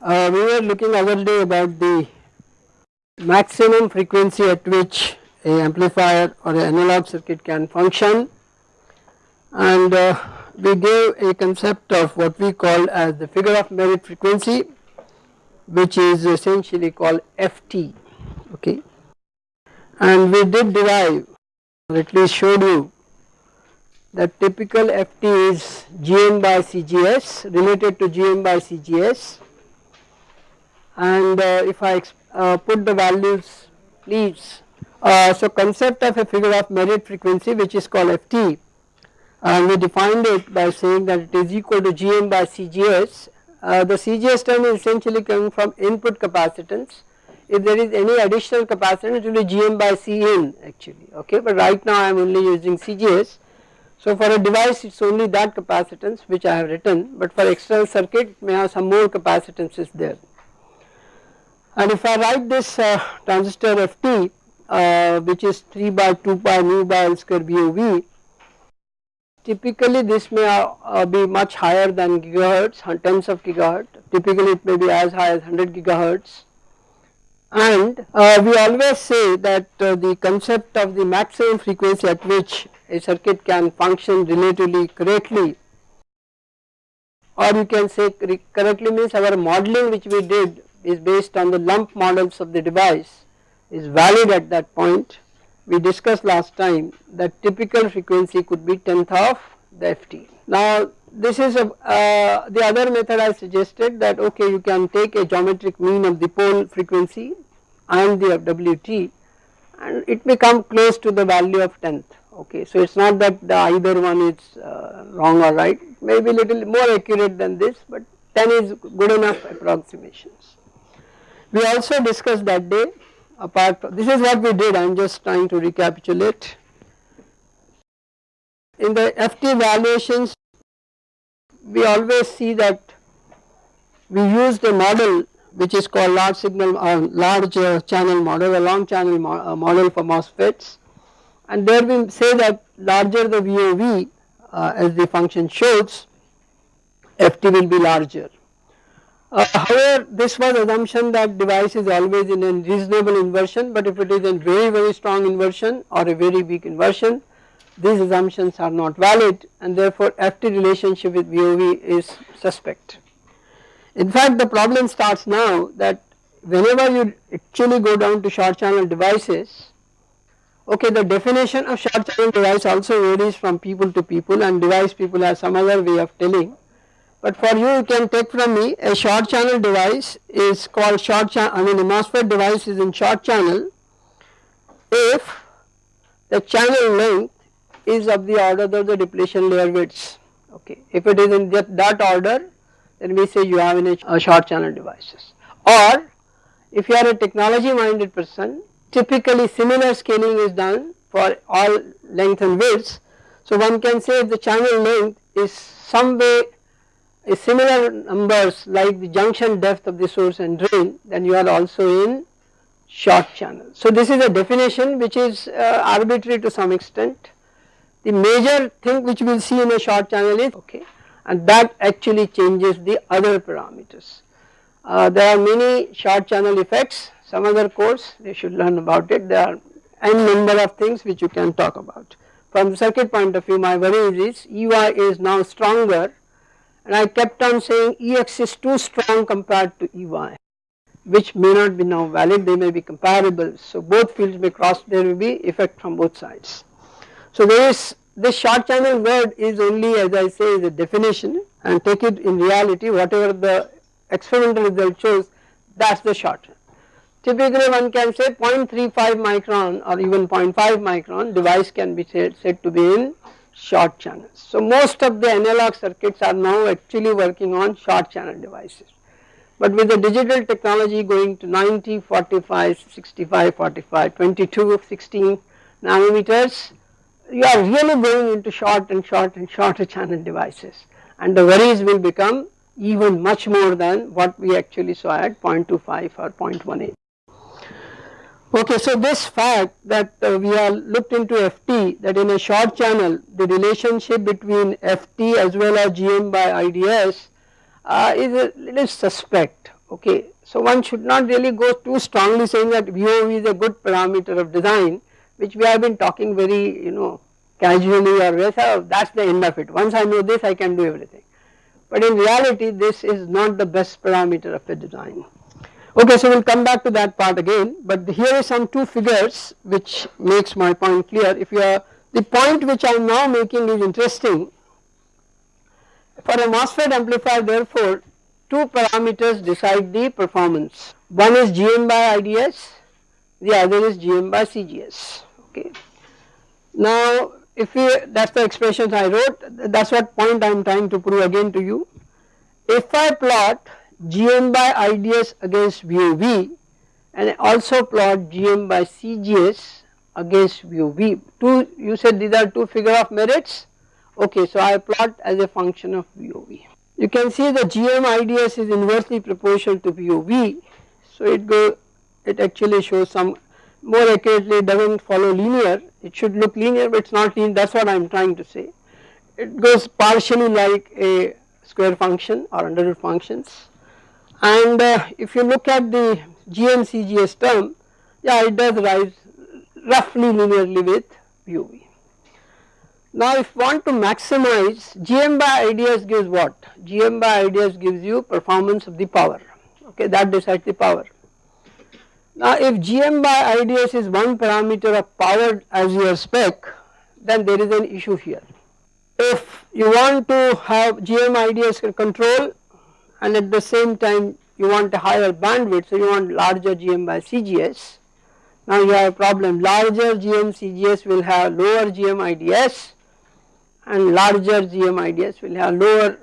Uh, we were looking other day about the maximum frequency at which a amplifier or an analog circuit can function. And uh, we gave a concept of what we call as the figure of merit frequency which is essentially called FT okay? And we did derive or at least showed you that typical FT is Gm by CGS related to Gm by CGS and uh, if I uh, put the values please. Uh, so concept of a figure of merit frequency which is called FT and we defined it by saying that it is equal to Gm by CGS. Uh, the CGS term is essentially coming from input capacitance. If there is any additional capacitance it will be Gm by Cin actually okay but right now I am only using CGS. So for a device it is only that capacitance which I have written but for external circuit it may have some more capacitances there. And if I write this uh, transistor Ft uh, which is 3 by 2 pi mu by L square BOV typically this may uh, uh, be much higher than gigahertz tens of gigahertz. Typically it may be as high as 100 gigahertz. And uh, we always say that uh, the concept of the maximum frequency at which a circuit can function relatively correctly or you can say correctly means our modeling which we did is based on the lump models of the device is valid at that point. We discussed last time that typical frequency could be tenth of the FT. Now this is a, uh, the other method I suggested that okay you can take a geometric mean of the pole frequency and the FWT and it may come close to the value of tenth okay. So it is not that the either one is uh, wrong or right maybe little more accurate than this but 10 is good enough approximations. We also discussed that day apart from this is what we did I am just trying to recapitulate. In the FT valuations we always see that we used a model which is called large signal or uh, large uh, channel model a long channel uh, model for MOSFETs and there we say that larger the VOV uh, as the function shows FT will be larger uh, however, this was assumption that device is always in a reasonable inversion but if it is in very very strong inversion or a very weak inversion these assumptions are not valid and therefore FT relationship with VOV is suspect. In fact the problem starts now that whenever you actually go down to short channel devices okay the definition of short channel device also varies from people to people and device people have some other way of telling but for you, you can take from me a short channel device is called short channel, I mean a MOSFET device is in short channel if the channel length is of the order of the depletion layer widths. Okay. If it is in that, that order, then we say you have in a, a short channel devices. Or if you are a technology minded person, typically similar scaling is done for all length and widths. So one can say if the channel length is some way a similar numbers like the junction depth of the source and drain then you are also in short channel. So this is a definition which is uh, arbitrary to some extent. The major thing which we will see in a short channel is okay and that actually changes the other parameters. Uh, there are many short channel effects some other course they should learn about it there are n number of things which you can talk about. From circuit point of view my worry is EY is now stronger and I kept on saying Ex is too strong compared to Ey which may not be now valid. They may be comparable. So both fields may cross. There will be effect from both sides. So there is this short channel word is only as I say is a definition. And take it in reality whatever the experimental result shows that is the short. Typically one can say 0.35 micron or even 0.5 micron. Device can be said, said to be in short channels. So most of the analog circuits are now actually working on short channel devices. But with the digital technology going to 90, 45, 65, 45, 22, 16 nanometers, you are really going into short and short and shorter channel devices and the worries will become even much more than what we actually saw at 0.25 or 0.18. Okay, so this fact that uh, we have looked into FT that in a short channel the relationship between FT as well as GM by IDS uh, is a little suspect okay. So one should not really go too strongly saying that VOV is a good parameter of design which we have been talking very you know casually or that is the end of it once I know this I can do everything but in reality this is not the best parameter of a design. Okay so we will come back to that part again but here is some two figures which makes my point clear if you are the point which I am now making is interesting for a MOSFET amplifier therefore two parameters decide the performance one is GM by IDS the other is GM by CGS okay. Now if we that is the expressions I wrote that is what point I am trying to prove again to you. If I plot GM by IDS against VOV and also plot GM by CGS against VOV, two you said these are two figure of merits? Okay so I plot as a function of VOV. You can see the GM IDS is inversely proportional to VOV so it go it actually shows some more accurately it does not follow linear. It should look linear but it is not linear. That is what I am trying to say. It goes partially like a square function or under root functions and uh, if you look at the GM CGS term yeah it does rise roughly linearly with VOV. Now if want to maximize GM by IDS gives what? GM by IDS gives you performance of the power okay that decides the power now if GM by IDS is one parameter of power as your spec then there is an issue here. If you want to have GM IDS control and at the same time you want a higher bandwidth so you want larger GM by CGS now you have a problem larger GM CGS will have lower GM IDS and larger GM IDS will have lower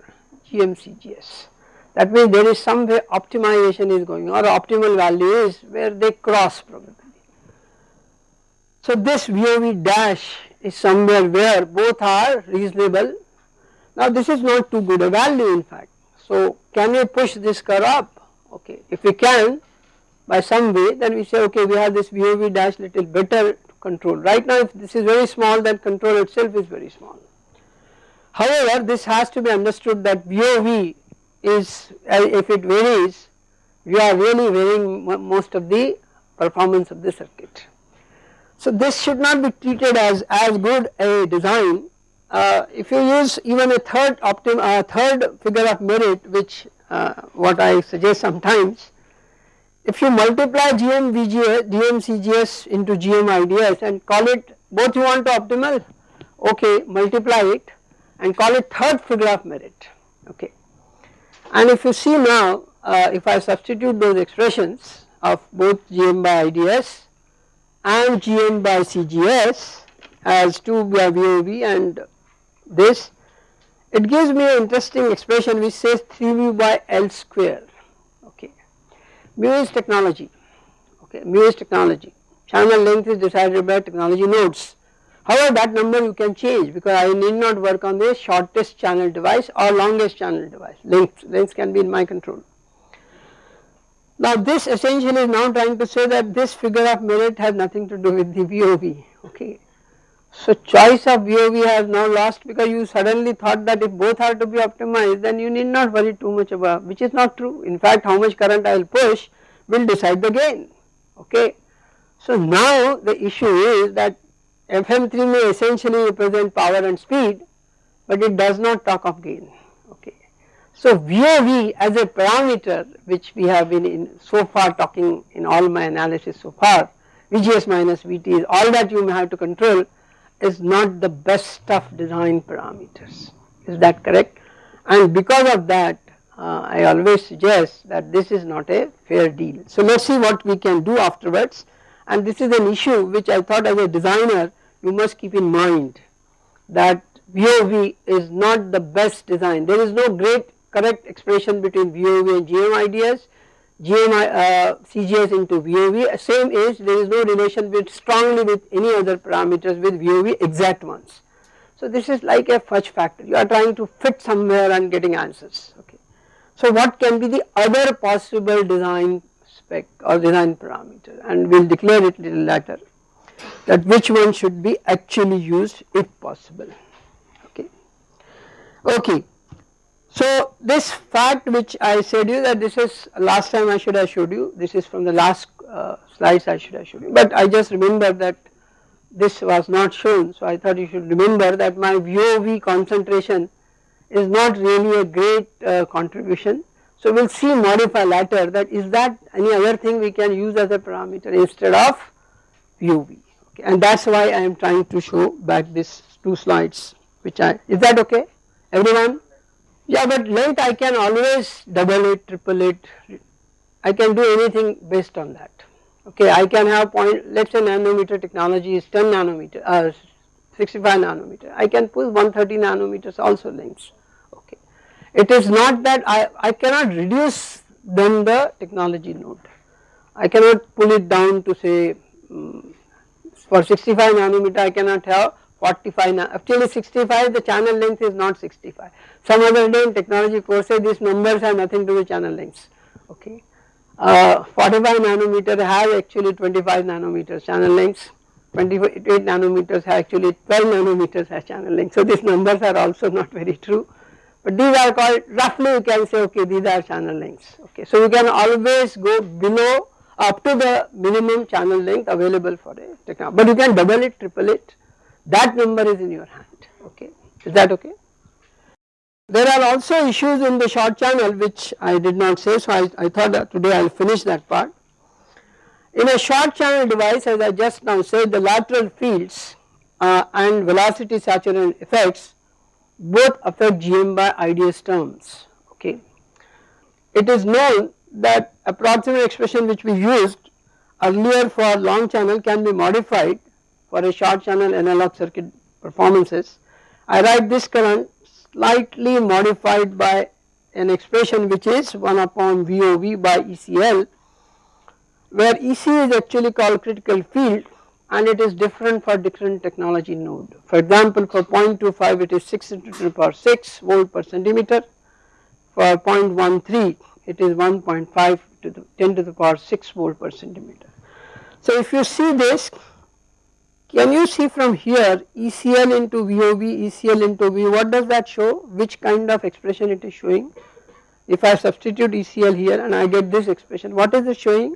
GM CGS that means there is some way optimization is going or optimal value is where they cross probably. So this VOV dash is somewhere where both are reasonable. Now this is not too good a value in fact. So can we push this curve up? Okay, if we can by some way then we say okay we have this VOV dash little better control. Right now if this is very small then control itself is very small. However this has to be understood that VOV is uh, if it varies you are really varying most of the performance of the circuit. So this should not be treated as as good a design uh, if you use even a third optim uh, third figure of merit which uh, what I suggest sometimes if you multiply GM VGS GM CGS into GM IDS and call it both you want to optimal okay multiply it and call it third figure of merit okay. And if you see now uh, if I substitute those expressions of both GM by IDS and GM by CGS as 2 by VOV and this it gives me an interesting expression which says 3 mu by L square. Okay. Mu is technology. Okay. Mu is technology. Channel length is decided by technology nodes. However, that number you can change because I need not work on the shortest channel device or longest channel device, length, length can be in my control. Now this essentially is now trying to say that this figure of merit has nothing to do with the VOV, okay. So choice of VOV has now lost because you suddenly thought that if both are to be optimized then you need not worry too much about which is not true. In fact how much current I will push will decide the gain, okay. So now the issue is that FM3 may essentially represent power and speed but it does not talk of gain okay. So VOV as a parameter which we have been in so far talking in all my analysis so far VGS minus VT is all that you may have to control is not the best of design parameters is that correct and because of that uh, I always suggest that this is not a fair deal. So let us see what we can do afterwards and this is an issue which I thought as a designer you must keep in mind that VOV is not the best design. There is no great correct expression between VOV and GM IDS, GM uh, CGS into VOV same is there is no relation with strongly with any other parameters with VOV exact ones. So this is like a fudge factor you are trying to fit somewhere and getting answers okay. So what can be the other possible design spec or design parameter and we will declare it little later that which one should be actually used if possible okay. Okay. So this fact which I said you that this is last time I should have showed you this is from the last uh, slides I should have showed you. But I just remember that this was not shown. So I thought you should remember that my VOV concentration is not really a great uh, contribution. So we will see modify later that is that any other thing we can use as a parameter instead of VOV okay. And that is why I am trying to show back this two slides which I is that okay? Everyone yeah but length I can always double it triple it. I can do anything based on that. Okay I can have point let us say nanometer technology is 10 nanometer uh, 65 nanometer. I can pull 130 nanometers also lengths. Okay. It is not that I, I cannot reduce then the technology node. I cannot pull it down to say um, for 65 nanometer I cannot have 45 actually 65 the channel length is not 65 some other day in technology courses these numbers have nothing to do with channel lengths okay. Uh, 45 nanometer have actually 25 nanometers channel lengths 28 nanometers have actually 12 nanometers as channel length so these numbers are also not very true. But these are called roughly you can say okay these are channel lengths okay. So you can always go below up to the minimum channel length available for a technology but you can double it triple it. That number is in your hand. Okay. Is that okay there are also issues in the short channel which I did not say so I, I thought that today I will finish that part. In a short channel device as I just now said the lateral fields uh, and velocity saturation effects both affect GM by IDS terms okay. It is known that approximate expression which we used earlier for long channel can be modified for a short channel analog circuit performances. I write this current slightly modified by an expression which is 1 upon VOV by ECL where EC is actually called critical field and it is different for different technology node. For example for 0.25 it is 6 into 10 to the power 6 volt per centimeter, for 0.13 it is 1.5 to the 10 to the power 6 volt per centimeter. So if you see this can you see from here ECL into VOV, ECL into V, what does that show? Which kind of expression it is showing? If I substitute ECL here and I get this expression, what is it showing?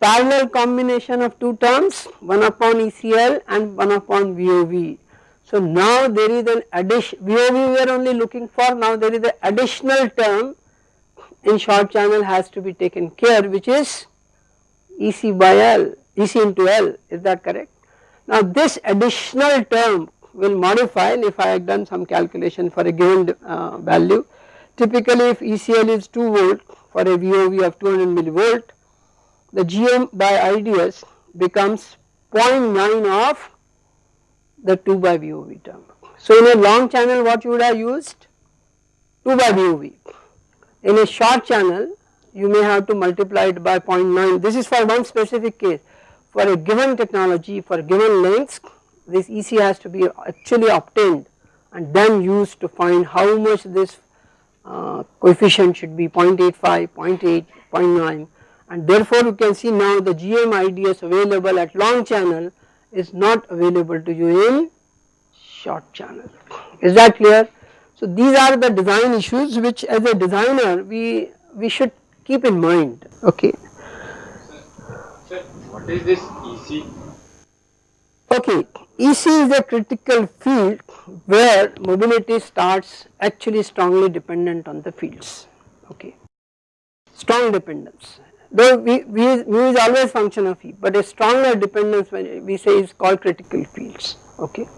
Parallel combination of two terms, 1 upon ECL and 1 upon VOV. So now there is an addition, VOV we are only looking for, now there is an additional term in short channel has to be taken care which is EC by L, EC into L, is that correct? Now this additional term will modify if I have done some calculation for a given uh, value. Typically if ECL is 2 volt for a VOV of 200 millivolt, the GM by IDS becomes 0.9 of the 2 by VOV term. So in a long channel what you would have used? 2 by VOV. In a short channel you may have to multiply it by 0.9 this is for one specific case for a given technology for given lengths this EC has to be actually obtained and then used to find how much this uh, coefficient should be 0.85, 0.8, 0.9 and therefore you can see now the GM IDS available at long channel is not available to you in short channel. Is that clear. So these are the design issues which as a designer we we should keep in mind. Okay what is this EC? Okay, EC is a critical field where mobility starts actually strongly dependent on the fields, okay. Strong dependence, though V, v, v is always function of E, but a stronger dependence when we say is called critical fields, okay.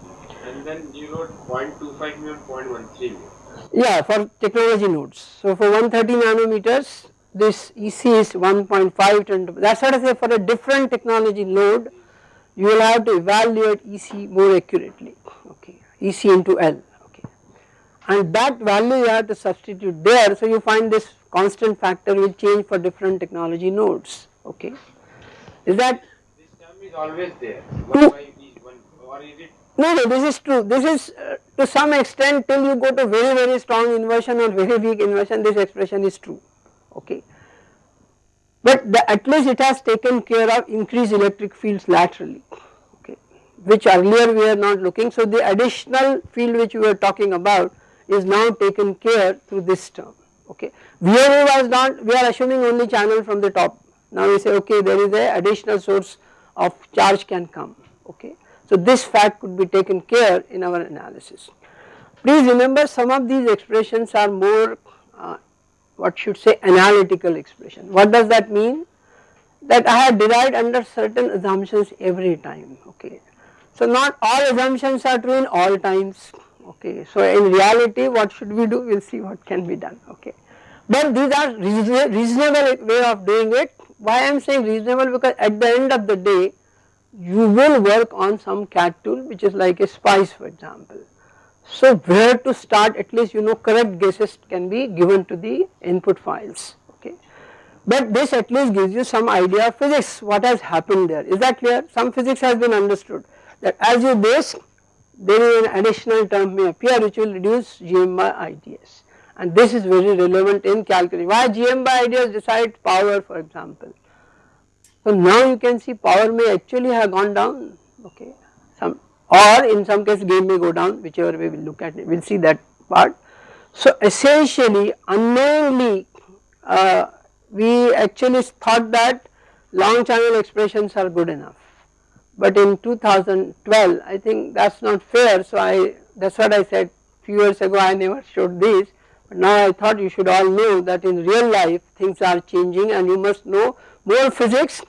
And then you wrote 0.25 mu and 0.13 mu. Yeah, for technology nodes. So for 130 nanometers, this EC is 1.5 10 that is what I say for a different technology node you will have to evaluate EC more accurately okay EC into L okay. And that value you have to substitute there so you find this constant factor will change for different technology nodes okay. Is that this term is always there. One by one or is it? No no this is true. This is uh, to some extent till you go to very very strong inversion or very weak inversion this expression is true okay. But the, at least it has taken care of increased electric fields laterally okay which earlier we are not looking. So the additional field which we were talking about is now taken care through this term okay. VOV was not we are assuming only channel from the top now we say okay there is a additional source of charge can come okay. So this fact could be taken care in our analysis. Please remember some of these expressions are more uh, what should say analytical expression. What does that mean? That I have derived under certain assumptions every time okay. So not all assumptions are true in all times okay. So in reality what should we do we will see what can be done okay. But these are reasonable way of doing it why I am saying reasonable because at the end of the day you will work on some CAD tool which is like a SPICE for example. So where to start at least you know correct guesses can be given to the input files okay. But this at least gives you some idea of physics what has happened there. Is that clear? Some physics has been understood that as you base there is an additional term may appear which will reduce GM by IDS and this is very relevant in calculating why GM by IDS decides power for example? So now you can see power may actually have gone down okay? Some or in some case gain may go down whichever way we look at it we will see that part. So essentially unknowingly uh, we actually thought that long channel expressions are good enough but in 2012 I think that is not fair so I that is what I said few years ago I never showed this but now I thought you should all know that in real life things are changing and you must know more physics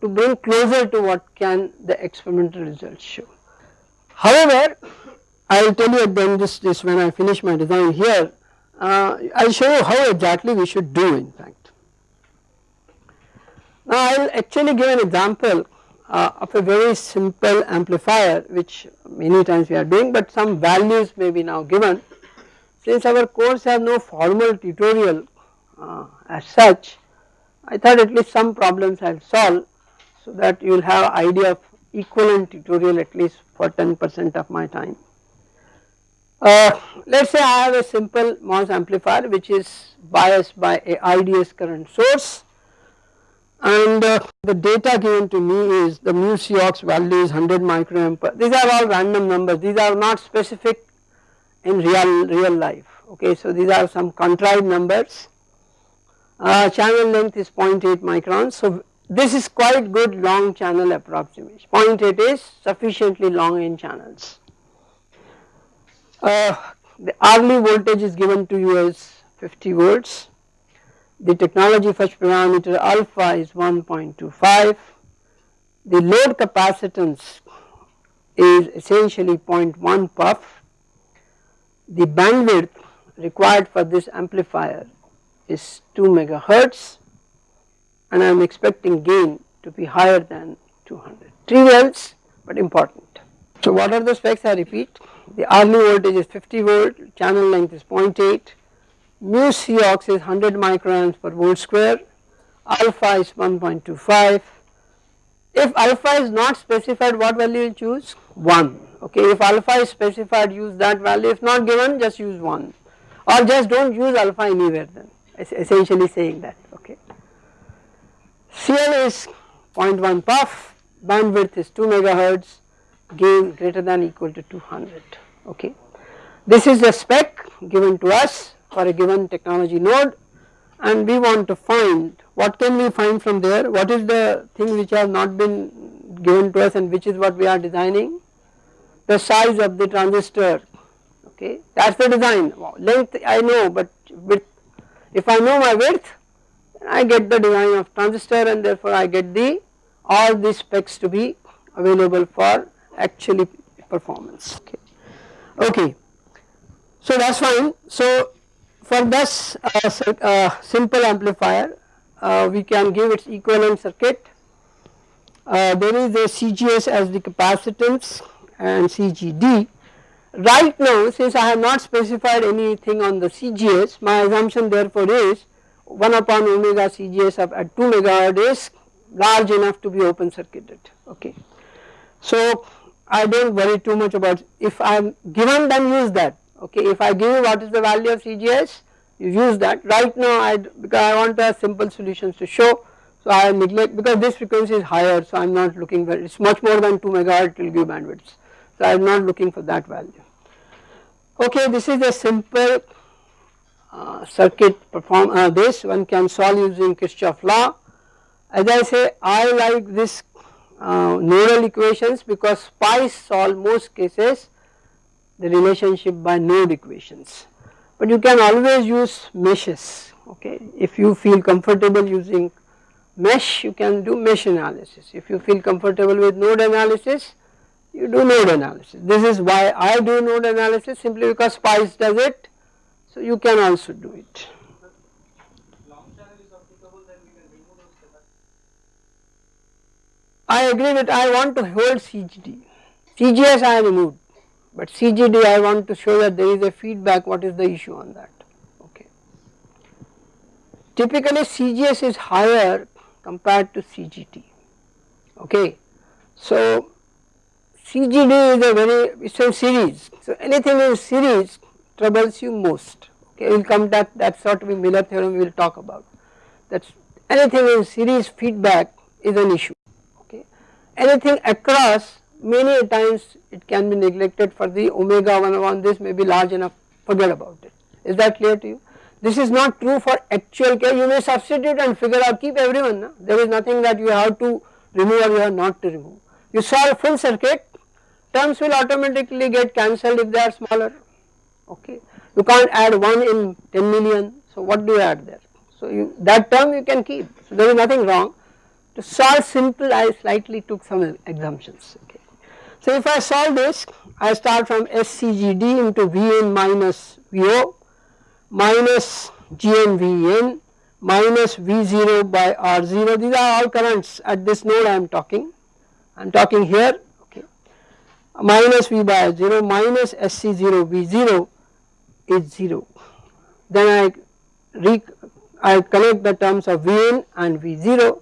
to bring closer to what can the experimental results show. However, I will tell you at the end this, this when I finish my design here, uh, I will show you how exactly we should do in fact. Now I will actually give an example uh, of a very simple amplifier which many times we are doing but some values may be now given. Since our course have no formal tutorial uh, as such, I thought at least some problems I will solve so that you will have idea of equivalent tutorial at least for 10 percent of my time. Uh, let us say I have a simple MOS amplifier which is biased by a IDS current source and uh, the data given to me is the mu Cox value is 100 microampere. These are all random numbers. These are not specific in real real life. Okay so these are some contrived numbers. Uh, channel length is 0.8 microns. So this is quite good long channel approximation 0.8 is sufficiently long in channels. Uh, the Early voltage is given to you as 50 volts. The technology fetch parameter alpha is 1.25. The load capacitance is essentially 0.1 puff. The bandwidth required for this amplifier is 2 megahertz and I am expecting gain to be higher than 200 trivials but important. So what are the specs? I repeat the Early voltage is 50 volt channel length is 0.8 mu Cox is 100 microamps per volt square alpha is 1.25 if alpha is not specified what value you choose? 1 okay if alpha is specified use that value. If not given just use 1 or just do not use alpha anywhere then. Essentially saying that. CL is 0.1 puff, bandwidth is 2 megahertz, gain greater than equal to 200 okay. This is the spec given to us for a given technology node and we want to find what can we find from there, what is the thing which has not been given to us and which is what we are designing, the size of the transistor okay? That is the design. Length I know but width if I know my width I get the design of transistor and therefore I get the all these specs to be available for actually performance okay. okay. So that is fine. So for this uh, uh, simple amplifier uh, we can give its equivalent circuit. Uh, there is a CGS as the capacitance and CGD. Right now since I have not specified anything on the CGS my assumption therefore is 1 upon omega CGS of at 2 megahertz is large enough to be open circuited okay. So I do not worry too much about if I am given then use that okay if I give you what is the value of CGS you use that right now I because I want have simple solutions to show so I neglect because this frequency is higher so I am not looking for it is much more than 2 megahertz will give bandwidths so I am not looking for that value. Okay, this is a simple circuit perform uh, this one can solve using Kirchhoff law. As I say I like this uh, nodal equations because SPICE solve most cases the relationship by node equations. But you can always use meshes okay? If you feel comfortable using mesh you can do mesh analysis. If you feel comfortable with node analysis you do node analysis. This is why I do node analysis simply because SPICE does it so you can also do it. I agree that I want to hold CGD, CGS I removed but CGD I want to show that there is a feedback what is the issue on that okay. Typically CGS is higher compared to CGD okay. So CGD is a very it's a series so anything in series troubles you most. Okay we will come that that's what we Miller theorem we will talk about. That's anything in series feedback is an issue okay? Anything across many times it can be neglected for the omega 1 on this may be large enough forget about it. Is that clear to you? This is not true for actual case you may substitute and figure out keep everyone there is nothing that you have to remove or you have not to remove. You solve full circuit terms will automatically get cancelled if they are smaller okay? You can't add 1 in 10 million so what do you add there? So you that term you can keep. So there is nothing wrong. To solve simple I slightly took some assumptions okay? So if I solve this I start from SCGD into Vn minus Vo minus GnVn minus V0 by R0 these are all currents. At this node I am talking. I am talking here minus V by R0 minus SC0 V0 is 0 then I re I connect the terms of Vn and V0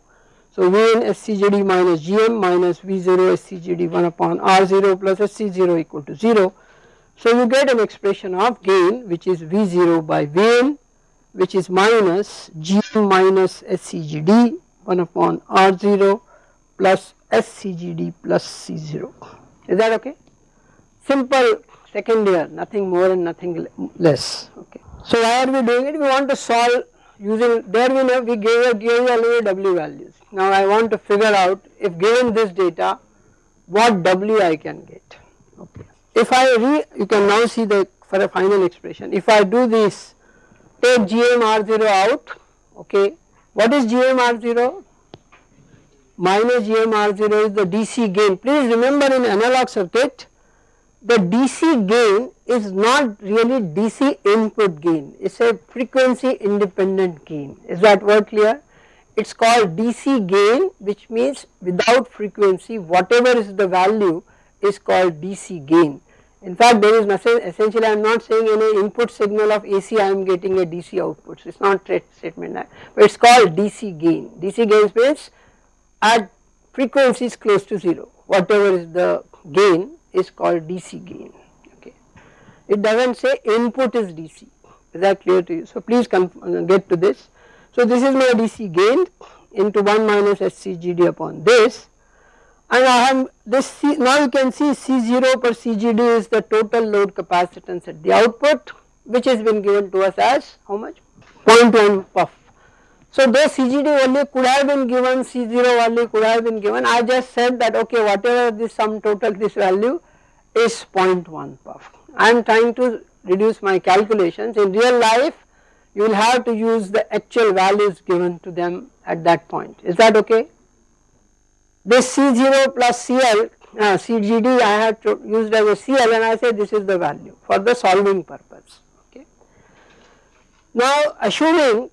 so Vn SCGD minus Gm minus V0 SCGD 1 upon R0 plus SC0 equal to 0. So you get an expression of gain which is V0 by Vn which is minus Gm minus SCGD 1 upon R0 plus SCGD plus C0 is that okay? Simple second year nothing more and nothing less okay. So why are we doing it? We want to solve using there we know we gave, gave already W values. Now I want to figure out if given this data what W I can get okay. If I re you can now see the for a final expression. If I do this take GM R0 out okay. What is GM R0 minus GM R0 is the DC gain. Please remember in analog circuit the DC gain is not really DC input gain it is a frequency independent gain is that word clear it is called DC gain which means without frequency whatever is the value is called DC gain. In fact there is nothing essentially I am not saying any input signal of AC I am getting a DC output so it is not statement but it is called DC gain. DC gain means at frequencies close to 0 whatever is the gain is called DC gain okay. It does not say input is DC is that clear to you? So please come uh, get to this. So this is my DC gain into 1 minus SCGD upon this. And I have this C, now you can see C0 per CGD is the total load capacitance at the output which has been given to us as how much? 0.1 puff. So those CGD value could have been given C0 value could have been given I just said that okay whatever this sum total this value is 0.1 puff. I am trying to reduce my calculations in real life you will have to use the actual values given to them at that point is that okay. This C0 plus CL uh, CGD I have used as a CL and I say this is the value for the solving purpose okay. Now assuming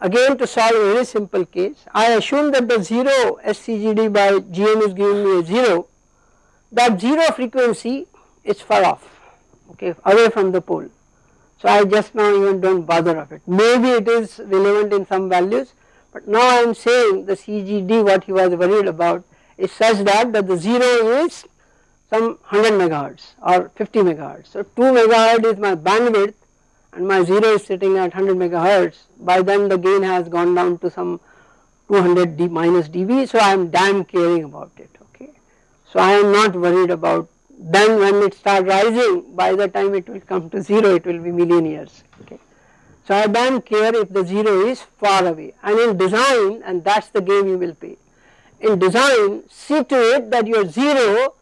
again to solve a very simple case I assume that the 0 SCGD by GM is giving me a 0 that 0 frequency is far off okay away from the pole so I just now even do not bother of it. Maybe it is relevant in some values, but now I am saying the CGD what he was worried about is such that, that the 0 is some 100 megahertz or 50 megahertz. So 2 megahertz is my bandwidth and my 0 is sitting at 100 megahertz by then the gain has gone down to some 200 d minus dB so I am damn caring about it okay. So I am not worried about then when it starts rising by the time it will come to 0 it will be million years okay. So I don't care if the 0 is far away and in design and that is the game you will play. In design see to it that your 0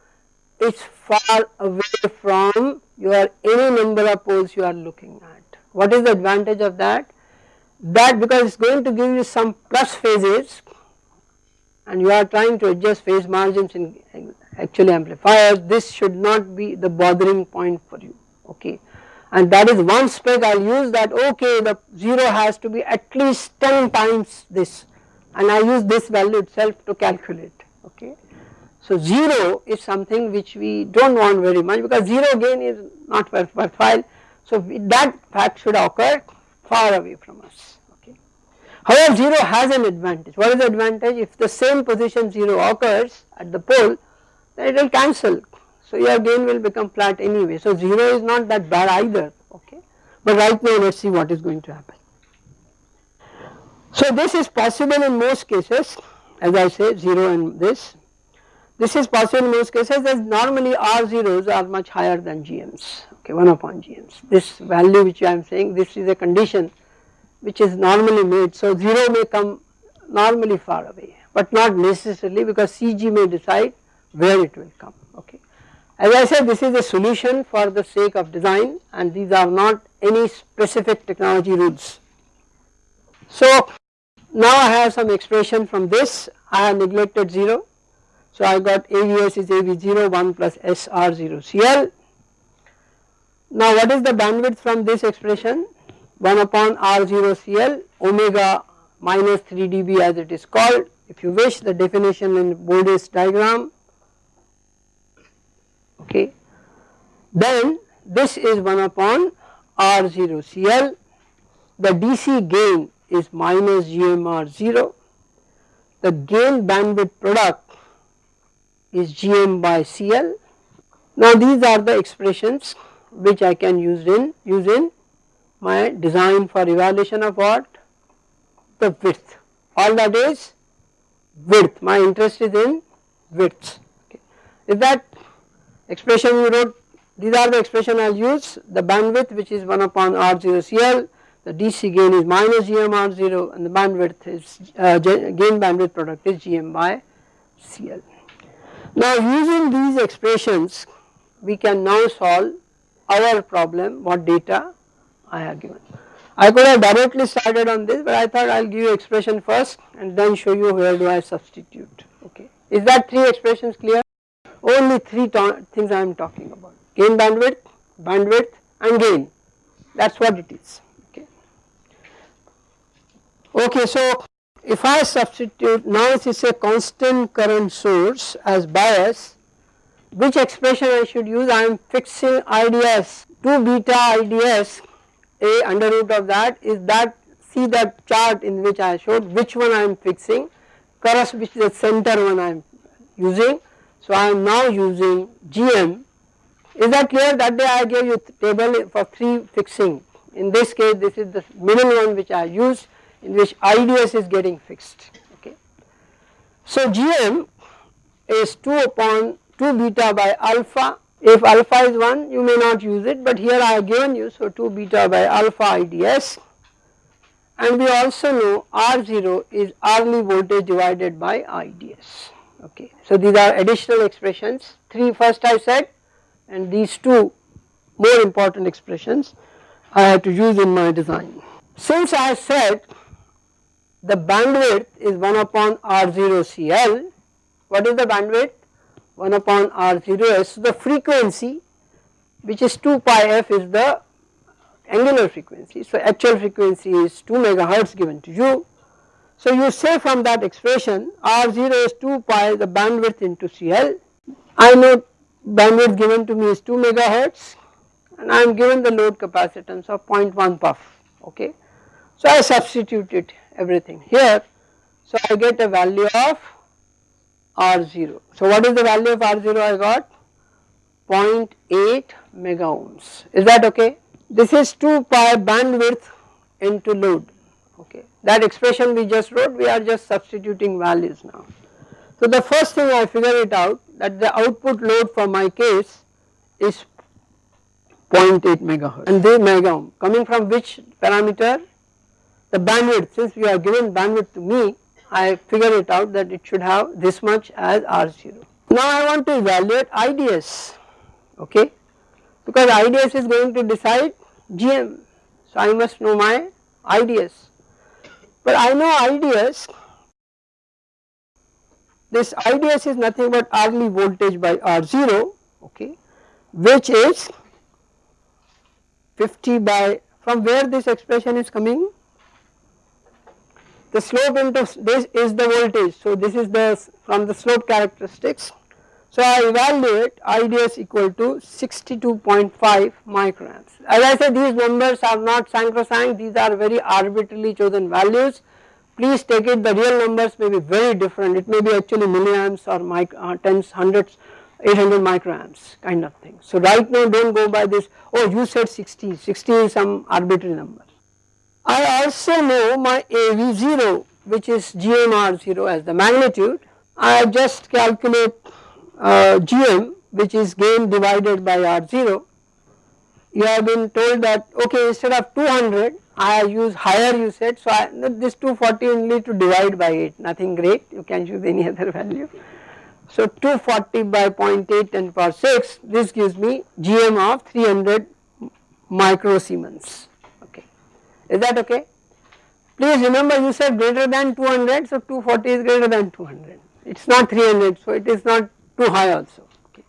is far away from your any number of poles you are looking at. What is the advantage of that? That because it is going to give you some plus phases and you are trying to adjust phase margins in actually amplifiers this should not be the bothering point for you okay and that is one spec I will use that okay the 0 has to be at least 10 times this and I use this value itself to calculate okay. So 0 is something which we do not want very much because 0 gain is not worthwhile so that fact should occur far away from us okay. However 0 has an advantage what is the advantage if the same position 0 occurs at the pole then it will cancel so your gain will become flat anyway. So 0 is not that bad either okay but right now let us see what is going to happen. So this is possible in most cases as I say 0 and this. This is possible in most cases as normally R zeros are much higher than GMs okay 1 upon GMs. This value which I am saying this is a condition which is normally made so 0 may come normally far away but not necessarily because CG may decide where it will come okay. As I said this is a solution for the sake of design and these are not any specific technology rules. So now I have some expression from this I have neglected 0 so I got AVS is AV0 1 plus SR0 CL. Now what is the bandwidth from this expression? 1 upon R0 CL omega minus 3 dB as it is called. If you wish the definition in Bode's diagram. Okay. Then this is 1 upon R0 CL, the DC gain is minus GMR 0, the gain bandwidth product is GM by CL. Now these are the expressions which I can use in use in my design for evaluation of what? The width, all that is width, my interest is in widths. Okay. Is that expression you wrote these are the expression I will use the bandwidth which is 1 upon R0 CL the DC gain is minus GM R0 and the bandwidth is uh, gain bandwidth product is GM by CL. Now using these expressions we can now solve our problem what data I have given. I could have directly started on this but I thought I will give you expression first and then show you where do I substitute okay. Is that three expressions clear? only three things I am talking about gain bandwidth, bandwidth and gain that is what it is okay. Okay so if I substitute now it is a constant current source as bias which expression I should use I am fixing IDS 2 beta IDS a under root of that is that see that chart in which I showed which one I am fixing corresponds which is the center one I am using so I am now using GM. Is that clear? That day I gave you table for 3 fixing. In this case this is the middle one which I used in which IDS is getting fixed. Okay. So GM is 2 upon 2 beta by alpha. If alpha is 1 you may not use it but here I have given you so 2 beta by alpha IDS and we also know R0 is Early voltage divided by IDS okay. So these are additional expressions, three first I said and these two more important expressions I have to use in my design. Since I said the bandwidth is 1 upon R0 CL, what is the bandwidth? 1 upon R0S, so the frequency which is 2 pi f is the angular frequency, so actual frequency is 2 megahertz given to you so you say from that expression R0 is 2 pi the bandwidth into CL. I know bandwidth given to me is 2 megahertz and I am given the load capacitance of 0.1 puff okay. So I substituted everything here so I get a value of R0. So what is the value of R0 I got 0.8 mega ohms is that okay. This is 2 pi bandwidth into load okay. That expression we just wrote we are just substituting values now. So the first thing I figure it out that the output load for my case is 0.8 megahertz and the mega ohm coming from which parameter the bandwidth since you have given bandwidth to me I figure it out that it should have this much as R0. Now I want to evaluate IDS okay? Because IDS is going to decide GM so I must know my IDS but I know IDS this IDS is nothing but Early voltage by R0 okay? Which is 50 by from where this expression is coming the slope into this is the voltage. So this is the from the slope characteristics. So I evaluate IDS equal to 62.5 microamps as I said these numbers are not sacrosanct. These are very arbitrarily chosen values. Please take it. The real numbers may be very different. It may be actually milliamps or mic, uh, tens hundreds 800 microamps kind of thing. So right now do not go by this oh you said 60, 60 is some arbitrary number. I also know my AV0 which is GMR0 as the magnitude. I just calculate uh, GM which is gain divided by R0 you have been told that okay instead of 200 I use higher you said so I, this 240 only to divide by 8 nothing great. You can use any other value. So 240 by 0.8 10 power 6 this gives me GM of 300 microsiemens. Is that okay? Please remember you said greater than 200 so 240 is greater than 200 it is not 300 so it is not too high also okay.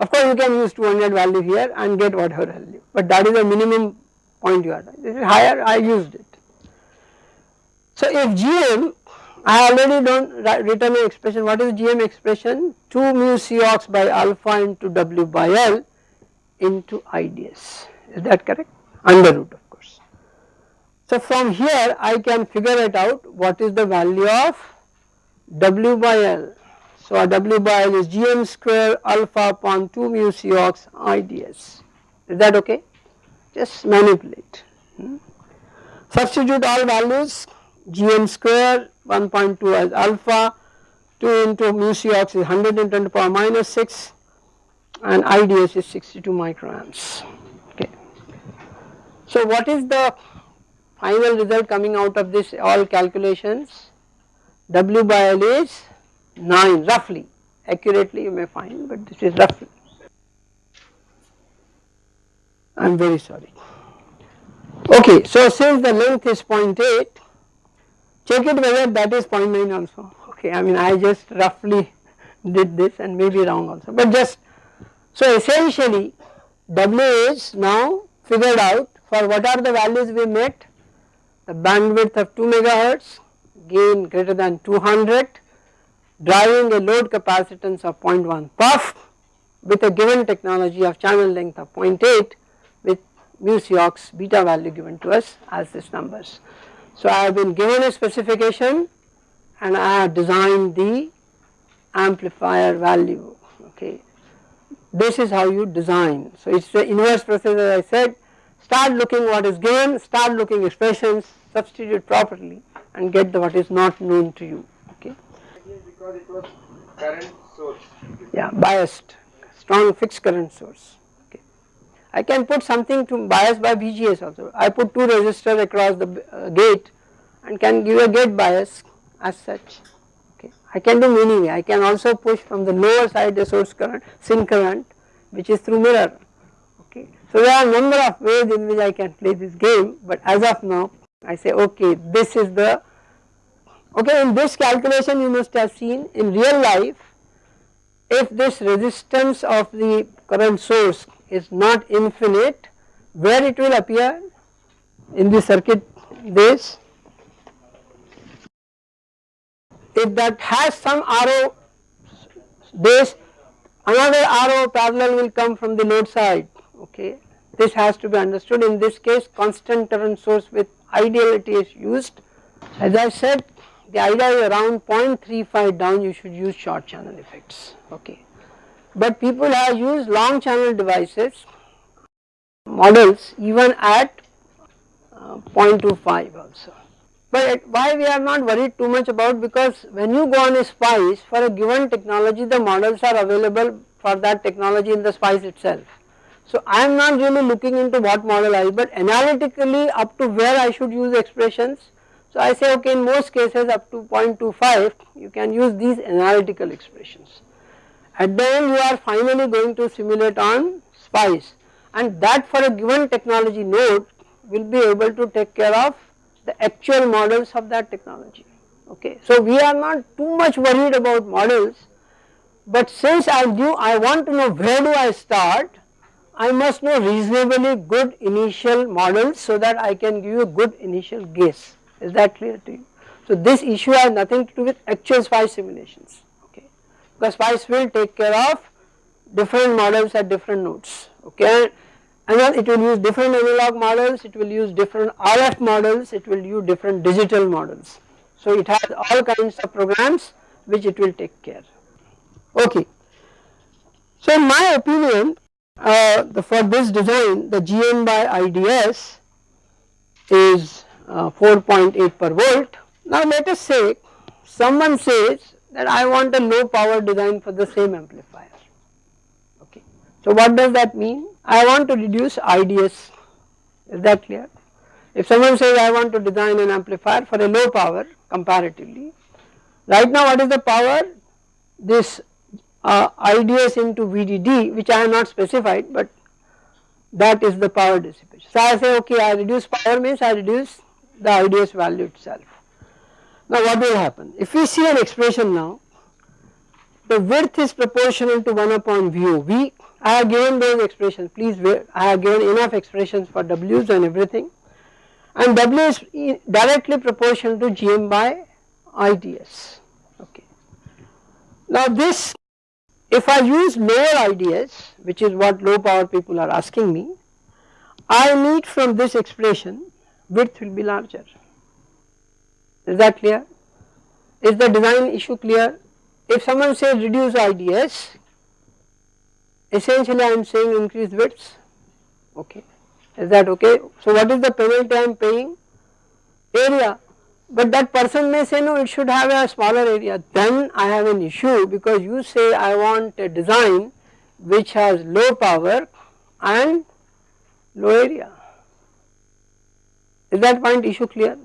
Of course you can use 200 value here and get whatever value but that is the minimum point you are this is higher I used it. So if GM I already done written an expression what is GM expression 2 mu Cox by alpha into W by L into IDS is that correct under root of. So from here I can figure it out what is the value of W by L. So W by L is GM square alpha upon 2 mu Cox IDS is that okay just manipulate hmm. substitute all values GM square 1.2 as alpha 2 into mu C ox is 110 to the power minus 6 and IDS is 62 microamps okay. So what is the final result coming out of this all calculations W by L is 9 roughly. Accurately you may find but this is roughly. I am very sorry. Okay so since the length is 0.8 check it whether that is 0.9 also. Okay I mean I just roughly did this and maybe wrong also but just so essentially W is now figured out for what are the values we met the bandwidth of 2 megahertz gain greater than 200 driving a load capacitance of 0.1 puff with a given technology of channel length of 0.8 with mu Cox beta value given to us as this numbers. So I have been given a specification and I have designed the amplifier value okay. This is how you design. So it is the inverse process as I said start looking what is given, start looking expressions, substitute properly and get the what is not known to you okay. Because it was current source. Yeah biased strong fixed current source. I can put something to bias by VGS also. I put two resistors across the uh, gate and can give a gate bias as such. Okay. I can do many way. I can also push from the lower side the source current, sink current which is through mirror. So there are number of ways in which I can play this game but as of now I say okay this is the okay in this calculation you must have seen in real life if this resistance of the current source is not infinite where it will appear in the circuit this if that has some RO base another RO parallel will come from the load side okay? This has to be understood. In this case constant current source with ideality is used. As I said the idea is around 0.35 down you should use short channel effects. Okay? But people have used long channel devices models even at uh, 0.25 also. But why we are not worried too much about because when you go on a SPICE for a given technology the models are available for that technology in the SPICE itself. So I am not really looking into what model I but analytically up to where I should use expressions. So I say okay in most cases up to 0.25 you can use these analytical expressions. At the end you are finally going to simulate on SPICE and that for a given technology node will be able to take care of the actual models of that technology okay. So we are not too much worried about models but since I do I want to know where do I start I must know reasonably good initial models so that I can give you a good initial guess is that clear to you. So this issue has nothing to do with actual SPICE simulations okay because SPICE will take care of different models at different nodes okay and then it will use different analog models, it will use different RF models, it will use different digital models. So it has all kinds of programs which it will take care. Okay. So in my opinion uh, the, for this design the GM by IDS is uh, 4.8 per volt. Now let us say someone says that I want a low power design for the same amplifier. Okay. So what does that mean? I want to reduce IDS is that clear? If someone says I want to design an amplifier for a low power comparatively, right now what is the power? This uh, IDS into VDD which I have not specified but that is the power dissipation. So I say okay I reduce power means I reduce the IDS value itself. Now what will happen? If we see an expression now the width is proportional to 1 upon VO. V I have given those expressions please I have given enough expressions for W's and everything and W is directly proportional to GM by IDS okay. Now this if I use lower IDS which is what low power people are asking me, I need from this expression width will be larger. Is that clear? Is the design issue clear? If someone says reduce IDS, essentially I am saying increase widths, okay. Is that okay? So what is the penalty I am paying? Area but that person may say no it should have a smaller area then I have an issue because you say I want a design which has low power and low area. Is that point issue clear?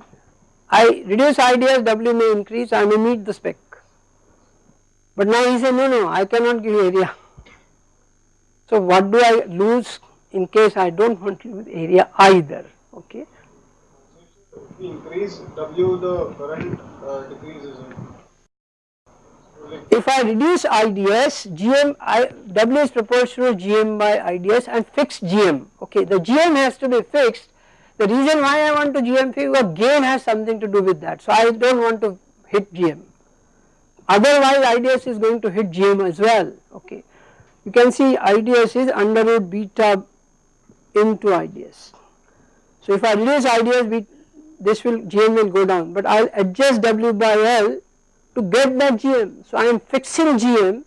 I reduce IDS W may increase I may meet the spec but now he said no no I cannot give area. So what do I lose in case I do not want to lose area either okay increase W, the current uh. If I reduce IDS, GM, I, W is proportional to GM by IDS and fix GM, okay, the GM has to be fixed. The reason why I want to GM because gain has something to do with that, so I do not want to hit GM. Otherwise IDS is going to hit GM as well, okay. You can see IDS is under root beta into IDS. So if I reduce IDS, this will GM will go down but I will adjust W by L to get that GM. So I am fixing GM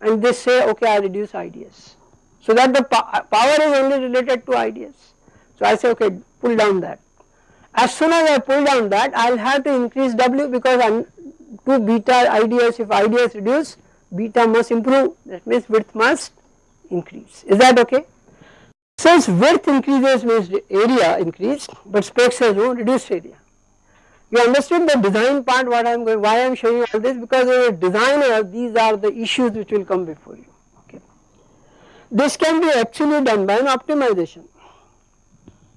and they say okay I reduce IDS. So that the power is only related to IDS. So I say okay pull down that. As soon as I pull down that I will have to increase W because I am to beta IDS if IDS reduce beta must improve that means width must increase. Is that okay? Since width increases means area increased but specs has no reduced area. You understood the design part what I am going why I am showing you all this because as a designer these are the issues which will come before you okay. This can be actually done by an optimization.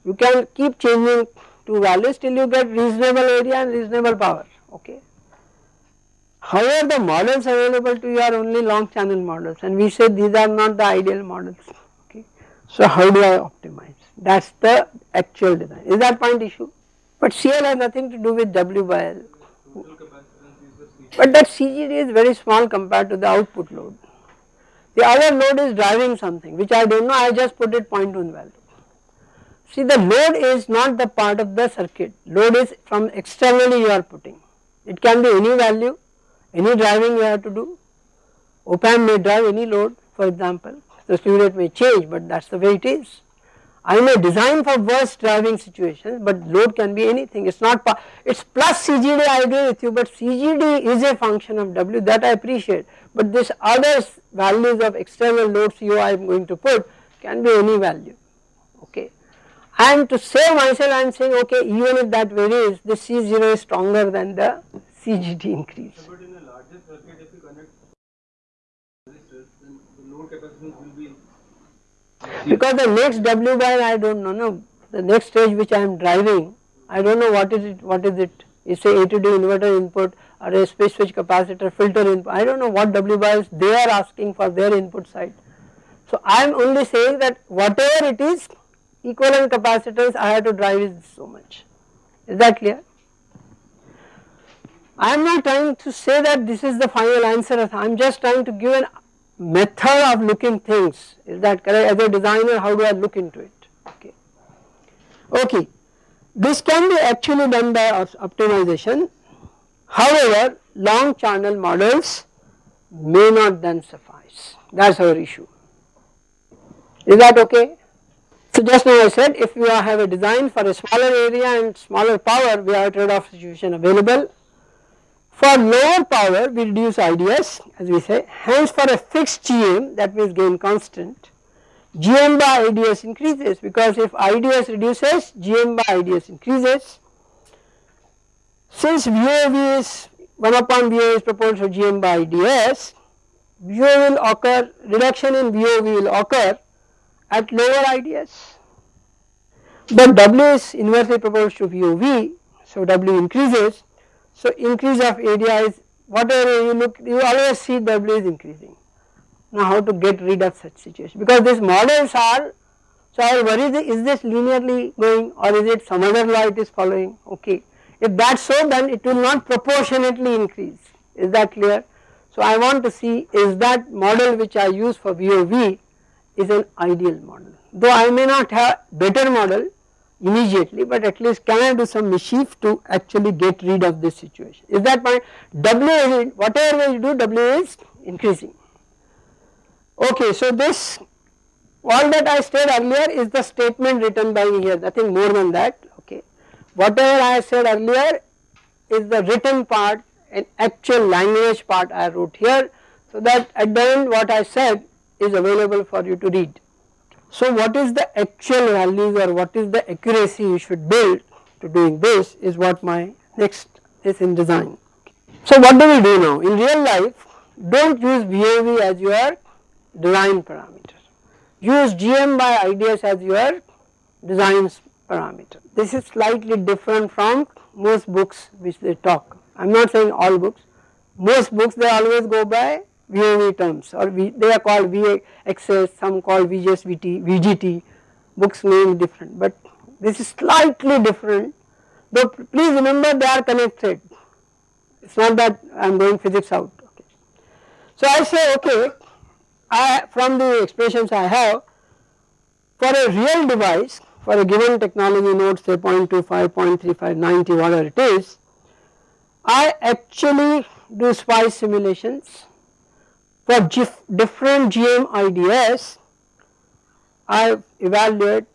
You can keep changing two values till you get reasonable area and reasonable power okay. However, the models available to you are only long channel models and we said these are not the ideal models. So how do I optimize? That is the actual design. Is that point issue? But CL has nothing to do with W by L. But that CGD is very small compared to the output load. The other load is driving something which I do not know, I just put it 0.1 value. See the load is not the part of the circuit, load is from externally you are putting. It can be any value, any driving you have to do. Op amp may drive any load for example the rate may change but that is the way it is. I may design for worse driving situations but load can be anything it is not it is plus CGD I agree with you but CGD is a function of W that I appreciate but this other values of external load CO I am going to put can be any value okay. And to save myself I am saying okay even if that varies the C0 is stronger than the CGD increase. But in a larger circuit if you connect resistors then the load capacitance will be Because the next W bar I do not know no. The next stage which I am driving I do not know what is it what is it, it's a ATD inverter input or a space switch capacitor filter input. I do not know what W bars they are asking for their input side. So I am only saying that whatever it is equivalent capacitance I have to drive is so much. Is that clear. I am not trying to say that this is the final answer. I am just trying to give an method of looking things. Is that correct? As a designer how do I look into it? Okay. Okay. This can be actually done by optimization. However long channel models may not then suffice. That is our issue. Is that okay. So just now I said if you have a design for a smaller area and smaller power we have a trade off situation available for lower power we reduce IDS as we say. Hence for a fixed GM that means gain constant GM by IDS increases because if IDS reduces GM by IDS increases. Since VOV is 1 upon VO is proportional to GM by IDS VO will occur reduction in VOV will occur at lower IDS but W is inversely proportional to VOV so W increases so increase of area is whatever you look you always see W is increasing. Now how to get rid of such situation because these models are so I worry is this linearly going or is it some other law it is following okay. If that so then it will not proportionately increase is that clear. So I want to see is that model which I use for VOV is an ideal model though I may not have better model immediately but at least can I do some mischief to actually get rid of this situation is that point W whatever way you do W is increasing. Okay so this all that I said earlier is the statement written by me here nothing more than that okay. Whatever I said earlier is the written part an actual language part I wrote here so that at the end what I said is available for you to read. So what is the actual values or what is the accuracy you should build to doing this is what my next is in design. So what do we do now in real life do not use VOV as your design parameter use GM by IDS as your design parameter. This is slightly different from most books which they talk I am not saying all books most books they always go by VOV terms or v, they are called VXS, some call VGS, VT, VGT, books name different but this is slightly different. Though please remember they are connected. It is not that I am going physics out okay. So I say okay I from the expressions I have for a real device for a given technology node say 0.25, 0.35, 90 whatever it is I actually do spice simulations for different GM IDS, I evaluate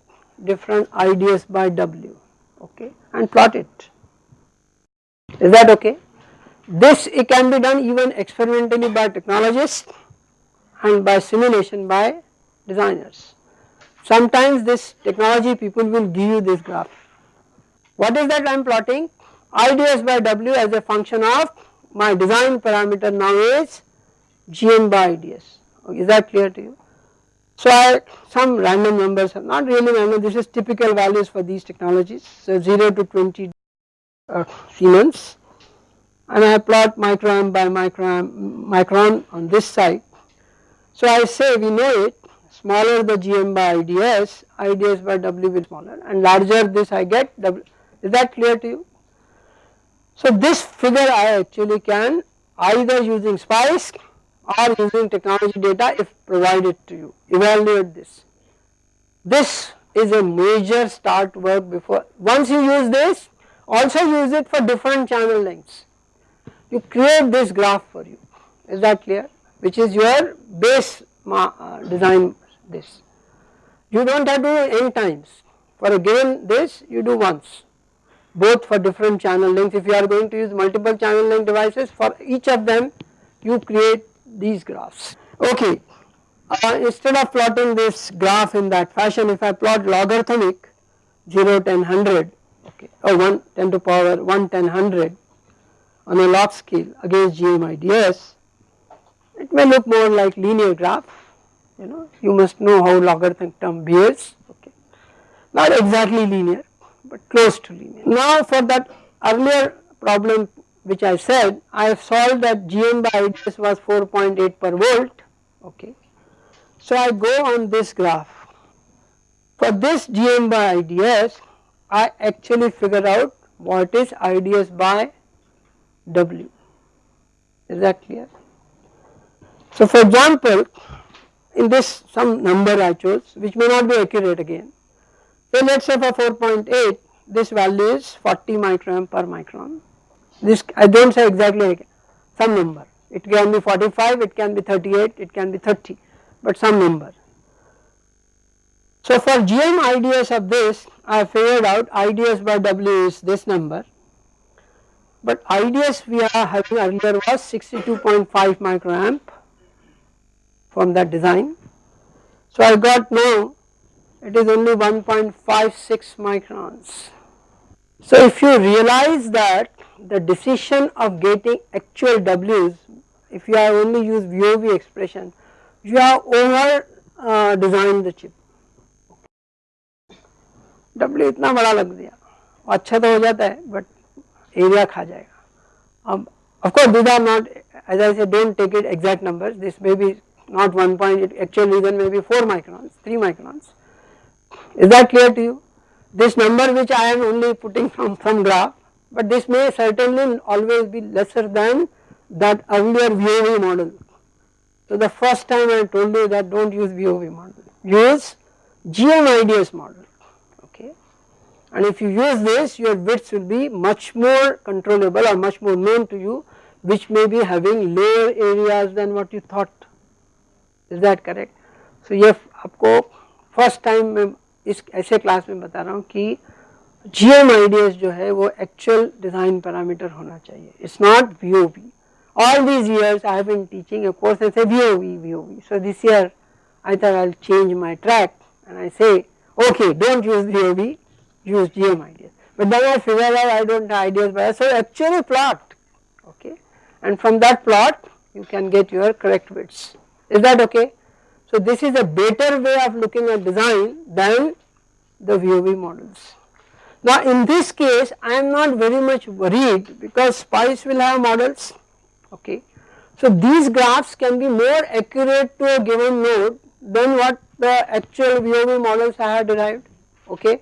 different IDS by W okay and plot it. Is that okay? This it can be done even experimentally by technologists and by simulation by designers. Sometimes this technology people will give you this graph. What is that I am plotting? IDS by W as a function of my design parameter now is GM by IDS is that clear to you. So I some random numbers are not really random this is typical values for these technologies so 0 to 20 uh, Siemens and I plot micron by micron, micron on this side. So I say we know it smaller the GM by IDS, IDS by W will smaller and larger this I get W is that clear to you. So this figure I actually can either using SPICE or using technology data if provided to you, evaluate this. This is a major start work before, once you use this also use it for different channel lengths. You create this graph for you, is that clear? Which is your base uh, design this. You do not have to do n times, for a given this you do once both for different channel lengths if you are going to use multiple channel length devices for each of them you create these graphs. Okay, uh, instead of plotting this graph in that fashion if I plot logarithmic 0 10 100 okay or 1 10 to power 1 10 100 on a log scale against GMIDS it may look more like linear graph you know you must know how logarithmic term behaves okay not exactly linear but close to linear. Now for that earlier problem which I said I have solved that GM by IDS was 4.8 per volt okay. So I go on this graph for this GM by IDS I actually figure out what is IDS by W is that clear. So for example in this some number I chose which may not be accurate again so let us say for 4.8 this value is 40 microamp per micron this I do not say exactly some number it can be 45 it can be 38 it can be 30 but some number. So for GM IDS of this I figured out IDS by W is this number but IDS we are having earlier was 62.5 microamp from that design. So I got now it is only 1.56 microns. So if you realize that the decision of getting actual W's if you have only used VOV expression you have over uh, designed the chip. W इतना बड़ा लग दिया अच्छा तो हो जाता है but area खा जाएगा अब of course these are not as I said don't take it exact numbers this may be not 1 point it actual reason may be 4 microns 3 microns is that clear to you this number which I am only putting from some graph but this may certainly always be lesser than that earlier VOV model. So the first time I told you that do not use VOV model use GMIDS model okay and if you use this your widths will be much more controllable or much more known to you which may be having lower areas than what you thought is that correct. So ये आपको first time मैं इस ऐसे class में बता रहा हूँ कि GM IDS जो है वो actual design parameter होना चाहिए it's not VOV. All these years I have been teaching a course and say VOV, VOV. So this year I thought I'll change my track and I say okay don't use VOV, use GM IDS. But then I figure out I don't have IDS by so actually plot okay and from that plot you can get your correct bits. Is that okay? So this is a better way of looking at design than the VOV models. Now in this case I am not very much worried because SPICE will have models okay. So these graphs can be more accurate to a given node than what the actual VOV models I have derived okay.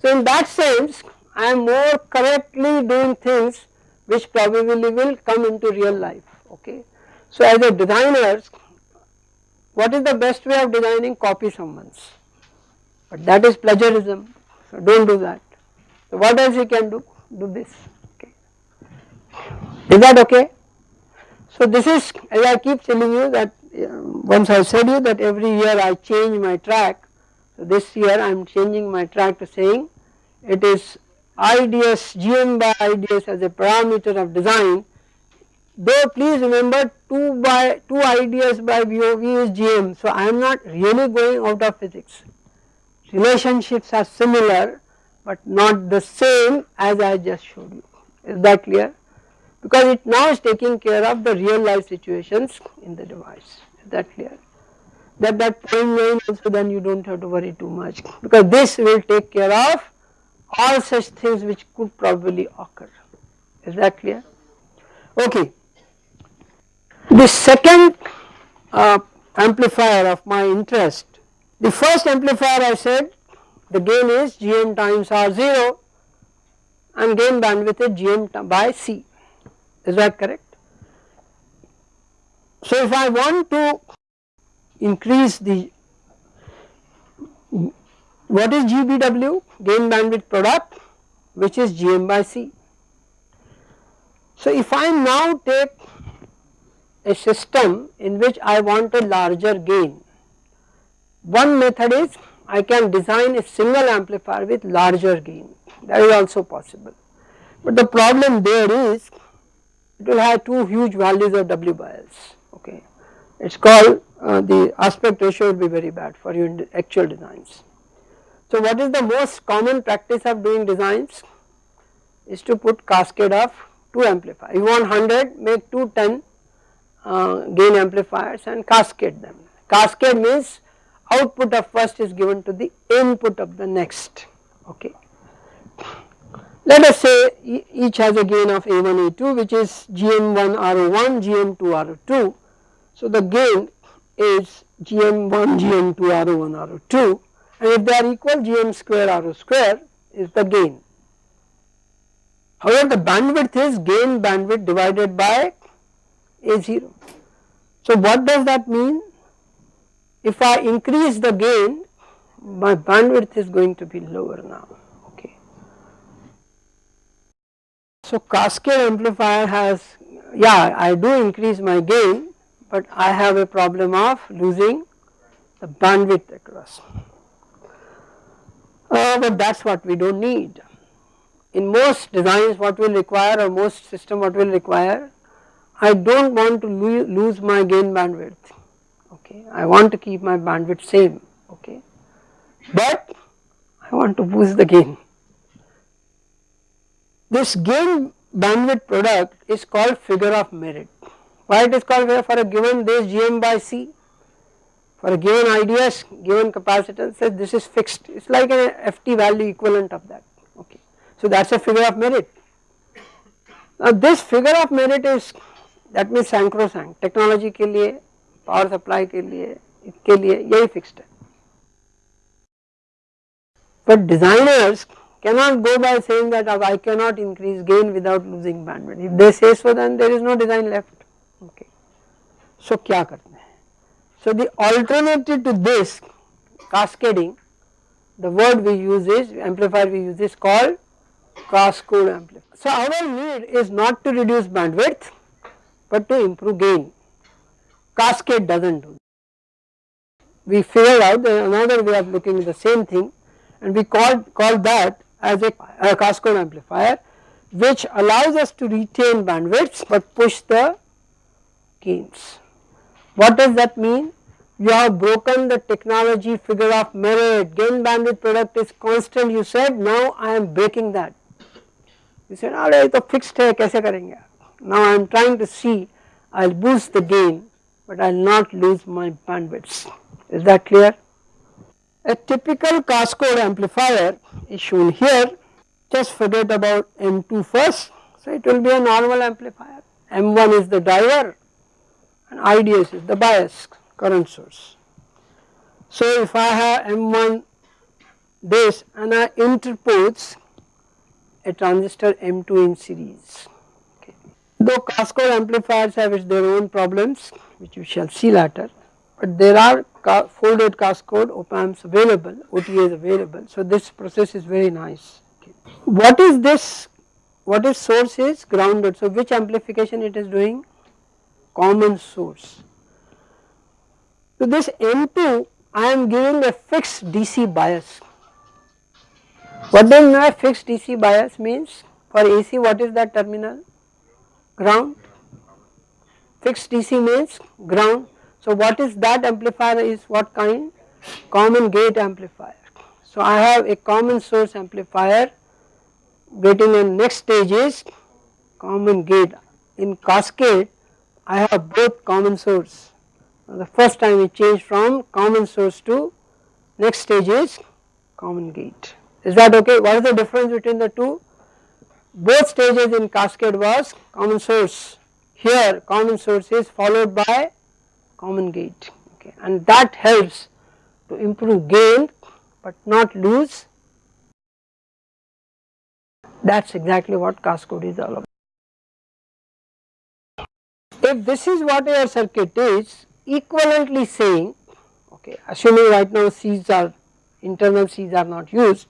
So in that sense I am more correctly doing things which probably will come into real life okay. So as a designer what is the best way of designing copy someone's but that is plagiarism so do not do that. So what else you can do? Do this okay. Is that okay? So this is as I keep telling you that uh, once I said you that every year I change my track. So this year I am changing my track to saying it is IDS GM by IDS as a parameter of design though please remember 2 by 2 IDS by VOV is GM so I am not really going out of physics. Relationships are similar but not the same as I just showed you. Is that clear? Because it now is taking care of the real life situations in the device. Is that clear? That that 0.9 also then you do not have to worry too much. Because this will take care of all such things which could probably occur. Is that clear? Okay. The second uh, amplifier of my interest, the first amplifier I said the gain is Gm times R0 and gain bandwidth is Gm by C, is that correct? So if I want to increase the what is GBW gain bandwidth product which is Gm by C. So if I now take a system in which I want a larger gain. One method is I can design a single amplifier with larger gain that is also possible. But the problem there is it will have two huge values of W by S okay. It is called uh, the aspect ratio will be very bad for your actual designs. So what is the most common practice of doing designs is to put cascade of 2 amplifiers. You want 100 make 2 10 uh, gain amplifiers and cascade them. Cascade means output of first is given to the input of the next okay. Let us say each has a gain of A1 A2 which is GM1 RO1 GM2 RO2. So the gain is GM1 GM2 RO1 RO2 and if they are equal GM square RO square is the gain. However the bandwidth is gain bandwidth divided by A0. So what does that mean? If I increase the gain my bandwidth is going to be lower now okay. So cascade amplifier has yeah I do increase my gain but I have a problem of losing the bandwidth across uh, but that is what we do not need. In most designs what will require or most system what will require I do not want to lo lose my gain bandwidth okay I want to keep my bandwidth same okay but I want to boost the gain. This gain bandwidth product is called figure of merit. Why it is called for a given this GM by C for a given IDS given capacitance says this is fixed it is like an FT value equivalent of that okay. So that is a figure of merit. Now this figure of merit is that means sacrosanct technology के लिए power supply के लिए इसके लिए यही fixed है but designers cannot go by saying that oh, I cannot increase gain without losing bandwidth. If they say so then there is no design left. Okay. So क्या करते हैं? So the alternative to this cascading, the word we use is amplifier we use is called cascade amplifier. So our need is not to reduce bandwidth but to improve gain. cascade does not do. We figured out another way of looking at the same thing and we called, called that as a, a Cascode amplifier which allows us to retain bandwidths but push the gains. What does that mean? You have broken the technology figure of merit, gain bandwidth product is constant you said now I am breaking that. You said, all right, it's fixed, hai, kaise karenge? Now I am trying to see I will boost the gain but I will not lose my bandwidths. Is that clear? A typical Cascode amplifier is shown here just forget about M2 first so it will be a normal amplifier M1 is the driver and IDS is the bias current source. So if I have M1 this and I interpose a transistor M2 in series okay. Though Cascode amplifiers have their own problems which we shall see later but there are folded cascode op amps available, OTA is available. So this process is very nice. Okay. What is this? What is source is grounded. So which amplification it is doing? Common source. So this M2 I am giving a fixed DC bias. What does my fixed DC bias means? For AC what is that terminal? Ground. Fixed DC means ground so what is that amplifier is what kind? Common gate amplifier. So I have a common source amplifier getting in next stage is common gate. In cascade I have both common source. The first time we change from common source to next stage is common gate. Is that okay? What is the difference between the two? Both stages in cascade was common source. Here common source is followed by common gate okay and that helps to improve gain but not lose that is exactly what cascode is all about. If this is what your circuit is equivalently saying okay assuming right now C's are internal C's are not used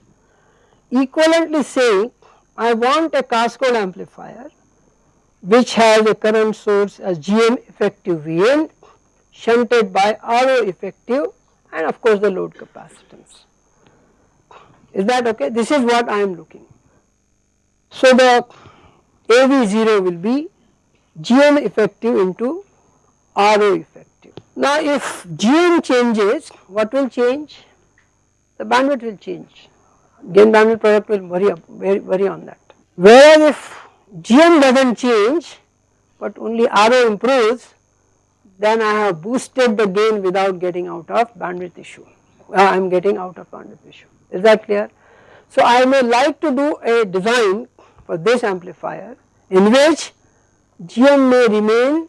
equivalently saying I want a cascode amplifier which has a current source as GM effective Vn shunted by RO effective and of course the load capacitance. Is that okay? This is what I am looking. So the AV0 will be GM effective into RO effective. Now if GM changes what will change? The bandwidth will change gain bandwidth product will vary, on that. Whereas if GM does not change but only RO improves. Then I have boosted the gain without getting out of bandwidth issue, uh, I am getting out of bandwidth issue is that clear. So I may like to do a design for this amplifier in which GM may remain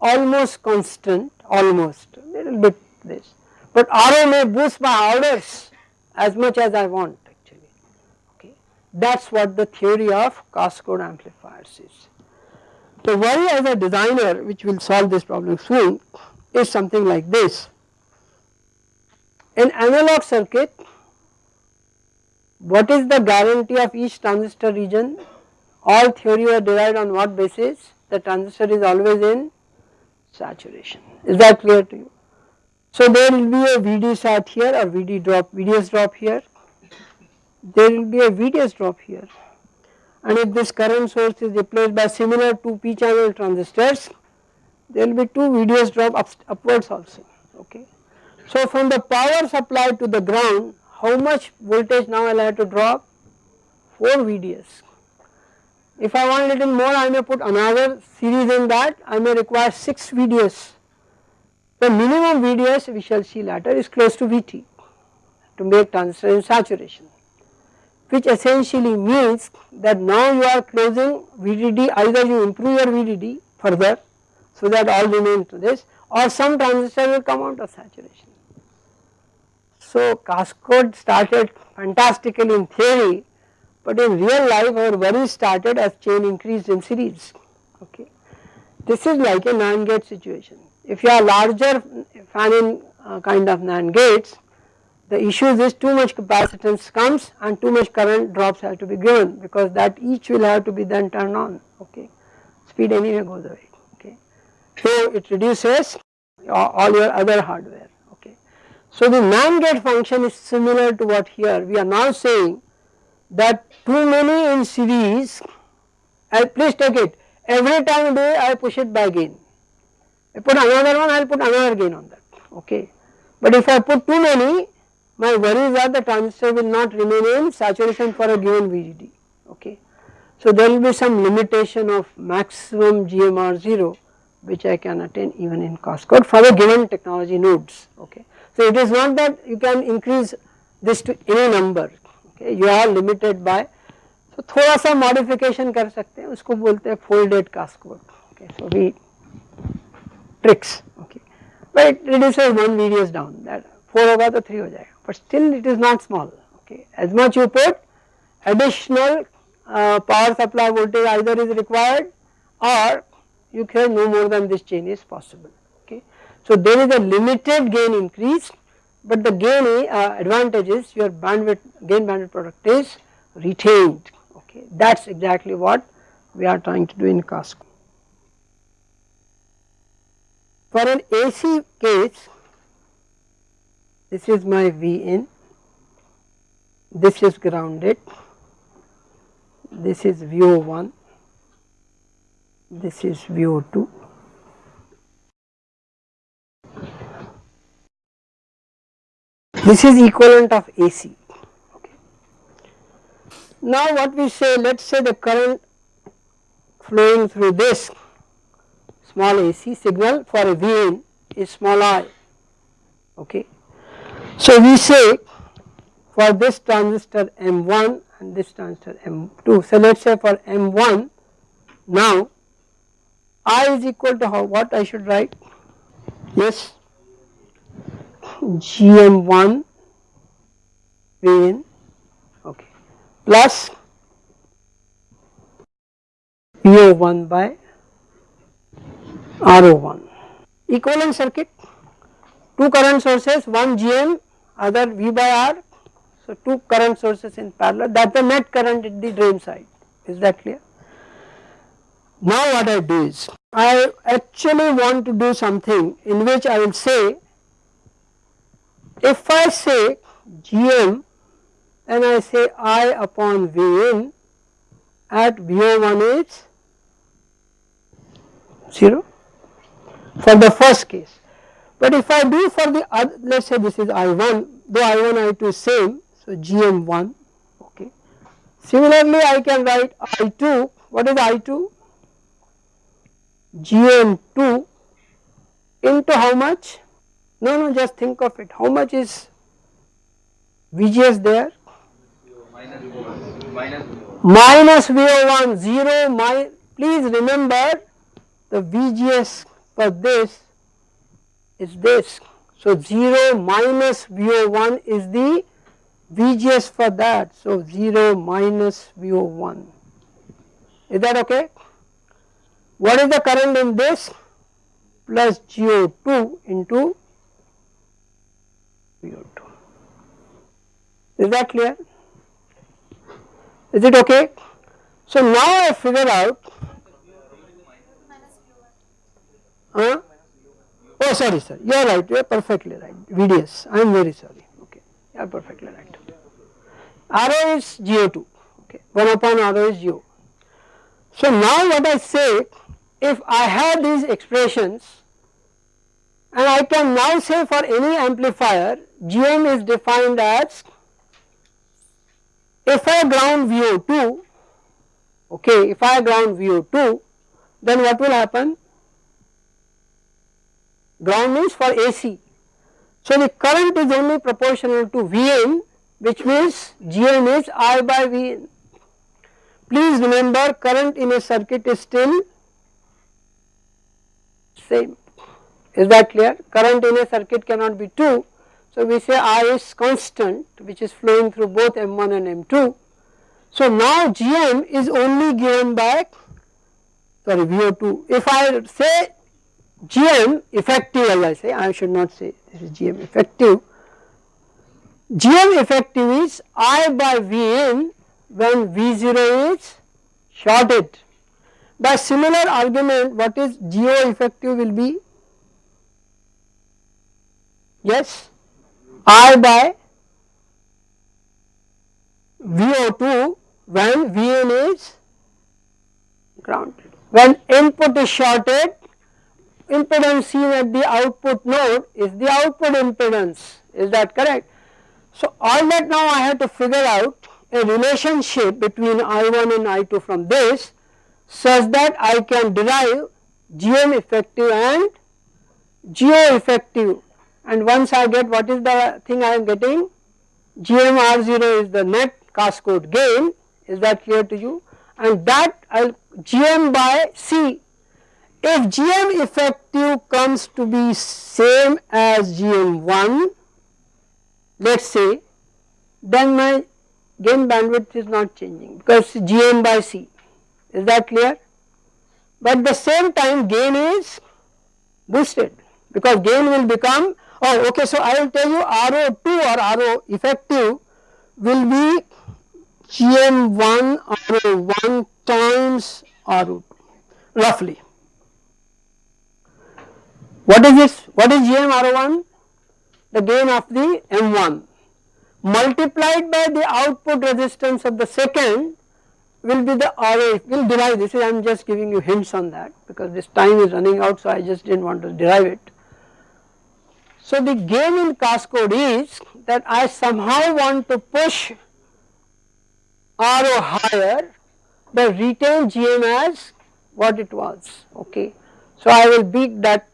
almost constant almost little bit this. But RO may boost my orders as much as I want that is what the theory of cascode amplifiers is. The worry as a designer which will solve this problem soon is something like this. In analog circuit what is the guarantee of each transistor region? All theory are derived on what basis? The transistor is always in saturation. Is that clear to you? So there will be a VD sat here or VD drop, VDS drop here. There will be a VDS drop here and if this current source is replaced by similar two p channel transistors there will be two VDS drop up, upwards also okay. So from the power supply to the ground how much voltage now I will have to drop 4 VDS. If I want little more I may put another series in that I may require 6 VDS. The minimum VDS we shall see later is close to VT to make transistor in saturation which essentially means that now you are closing VDD either you improve your VDD further so that all remain to this or some transistor will come out of saturation. So cascode started fantastically in theory but in real life our worry started as chain increased in series okay. This is like a NAND gate situation. If you are larger fan in uh, kind of NAND gates the issue is too much capacitance comes and too much current drops have to be given because that each will have to be then turned on okay speed anyway goes away okay. So it reduces all your other hardware okay. So the NAND gate function is similar to what here we are now saying that too many in series I please take it every time day I push it by again I put another one I will put another gain on that okay. But if I put too many my worry is that the transistor will not remain in saturation for a given VDD okay. So there will be some limitation of maximum GMR0 which I can attain even in cascode for the given technology nodes okay. So it is not that you can increase this to any number okay you are limited by so थोड़ा सा modification कर सकते हैं उसको बोलते हैं folded cascode okay so we tricks okay but it reduces one VDS down that 4 होगा तो 3 हो जाएगा but still it is not small okay as much you put additional uh, power supply voltage either is required or you can no more than this chain is possible okay. So there is a limited gain increase but the gain uh, advantage is your bandwidth gain bandwidth product is retained okay that is exactly what we are trying to do in cascode. For an AC case this is my V in, this is grounded, this is VO1, this is VO2. This is equivalent of AC. Okay. Now what we say, let us say the current flowing through this small AC signal for a V in is small i, okay. So we say for this transistor M1 and this transistor M2. So let us say for M1 now I is equal to how what I should write? Yes. GM1 Vn okay. Plus PO1 by RO1 equivalent circuit two current sources one GM other V by R. So two current sources in parallel that the net current at the drain side is that clear. Now what I do is I actually want to do something in which I will say if I say GM and I say I upon Vn at VO1 is 0 for the first case. But if I do for the other let us say this is I1 though I1 I2 is same so GM1 okay. Similarly I can write I2 what is I2 GM2 into how much? No no just think of it. How much is VGS there? Minus VO1 0 my please remember the VGS for this is this. So 0 minus VO1 is the VGS for that. So 0 minus VO1 is that okay? What is the current in this? Plus GO2 into VO2. Is that clear? Is it okay? So now I figure out? Oh sorry sir, you are right, you are perfectly right, VDS, I am very sorry, okay, you are perfectly right. RO is GO2, okay, 1 upon RO is GO. So now what I say, if I have these expressions and I can now say for any amplifier, GM is defined as if I ground VO2, okay, if I ground VO2, then what will happen? Ground means for AC. So the current is only proportional to Vn which means GM is I by Vn. Please remember current in a circuit is still same. Is that clear? Current in a circuit cannot be 2 so, we say I is constant which is flowing through both M1 and M2. So, now Gm is only given by sorry VO2. If I say Gm effective as I say I should not say this is Gm effective. Gm effective is I by Vn when V0 is shorted. By similar argument what is GO effective will be yes I by VO2 when Vn is grounded. When input is shorted impedance seen at the output node is the output impedance. Is that correct. So all that now I have to figure out a relationship between I1 and I2 from this such that I can derive GM effective and GO effective. And once I get what is the thing I am getting? GM R0 is the net cascode gain. Is that clear to you? And that I'll GM by C if GM effective comes to be same as GM1 let us say then my gain bandwidth is not changing because GM by C is that clear but the same time gain is boosted because gain will become Oh, okay. So I will tell you RO2 or RO effective will be GM1 RO1 times RO2 roughly. What is this? What is GM RO1? The gain of the M1 multiplied by the output resistance of the second will be the we will derive this, I am just giving you hints on that because this time is running out so I just did not want to derive it. So the gain in cascode is that I somehow want to push RO higher but retain GM as what it was okay. So I will beat that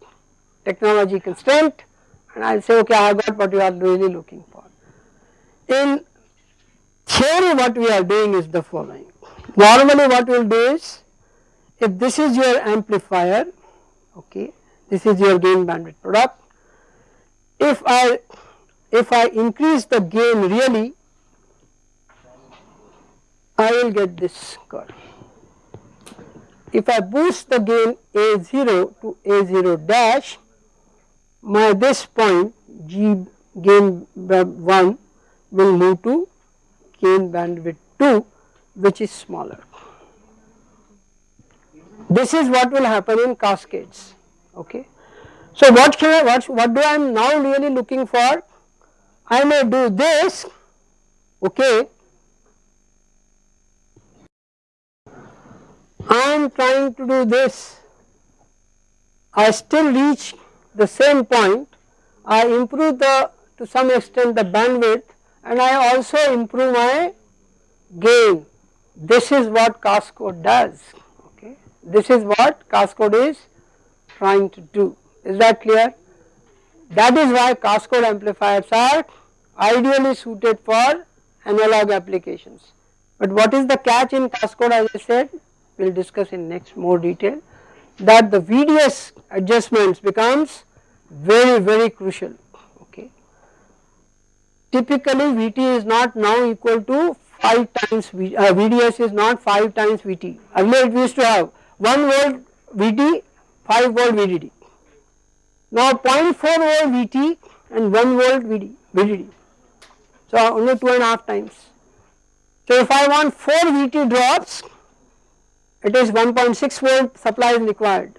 technology constraint and I will say okay I got what you are really looking for. In theory what we are doing is the following. Normally what we will do is if this is your amplifier okay this is your gain bandwidth product if I if I increase the gain really I will get this curve. If I boost the gain A0 to A0 dash my this point G gain 1 will move to gain bandwidth 2 which is smaller. This is what will happen in cascades okay. So what can I, what, what do I am now really looking for? I may do this, okay. I am trying to do this, I still reach the same point I improve the to some extent the bandwidth and I also improve my gain. This is what Cascode does okay. This is what Cascode is trying to do is that clear. That is why Cascode amplifiers are ideally suited for analog applications. But what is the catch in Cascode as I said we will discuss in next more detail that the VDS adjustments becomes very very crucial okay. Typically VT is not now equal to 5 times v, uh, VDS is not 5 times VT earlier it used to have 1 volt VT 5 volt VDD. Now 0.4 volt VT and 1 volt VD, VDD so only two and a half times. So if I want 4 VT drops it is 1.6 volt supply is required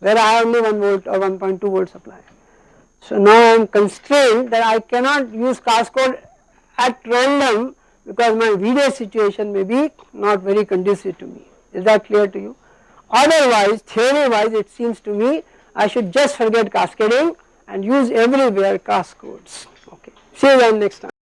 where I have only 1 volt or 1.2 volt supply. So now I am constrained that I cannot use cascode at random because my VDS situation may be not very conducive to me is that clear to you. Otherwise theory wise it seems to me I should just forget cascading and use everywhere cascodes okay. See you then next time.